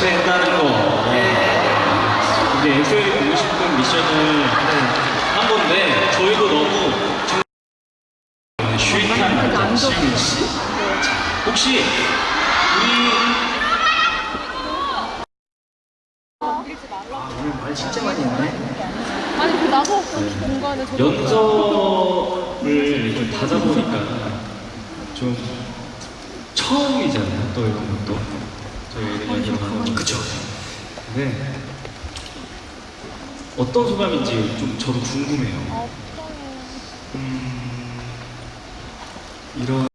된다는 거. 이제 엑소이 보고 싶은 미션을 한 건데 저희도 너무 정- 슈이한 남자 시윤 씨. 자, 혹시 우리 아, 오늘 말 진짜 많이 했네. 아니 그 나서 공간에 저도 연습을 좀 다자 보니까 좀 처음이잖아요. 또 이런 것도. 그쵸. 네. 어떤 소감인지 좀 저도 궁금해요. 아, 음, 이런